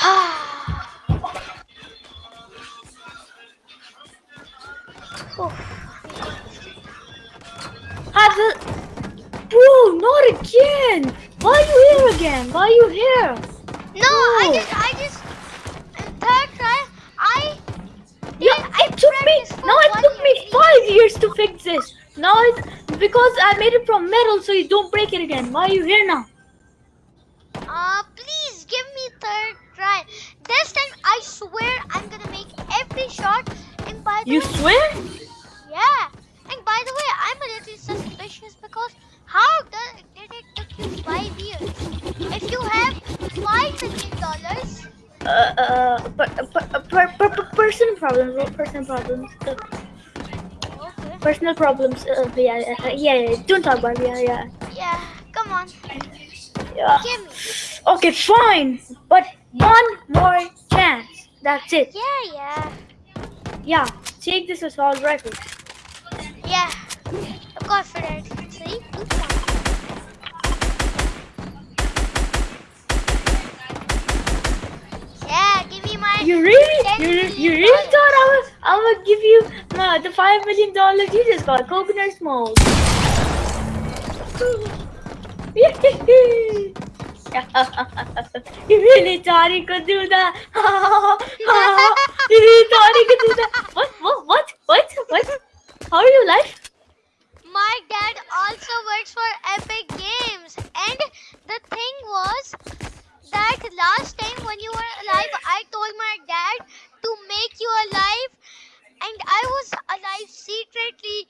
oh. Have the. Bro, not again! Why are you here again? Why are you here? No, I just, I just, third try, I. Yeah, it took me. Now it took me year. five years to fix this. Now it's because I made it from metal, so you don't break it again. Why are you here now? Uh, please give me third try. This time, I swear, I'm gonna make every shot. And by the You way, swear? yeah. And by the way, I'm a little suspicious because how does did it took you five years? If you have five million dollars, Uh, uh, per, per, per, per, per, personal problems. Personal problems. Uh, okay. personal problems. Uh, yeah, uh, yeah, yeah. Don't talk about it. Yeah, yeah. Yeah, come on, Yeah. give me. Okay, fine. But one more chance. That's it. Yeah, yeah, Yeah. Take this assault rifle. yeah. I'm two, one. Yeah, give me my. You really, you, you really dollars. thought I was, I would give you uh, the five million dollars you just got coconut smoke. you really thought you could do that? you really thought you could do that? What? What? What? What? What? How are you alive? My dad also works for Epic Games, and the thing was that last time when you were alive, I told my dad to make you alive, and I was alive secretly.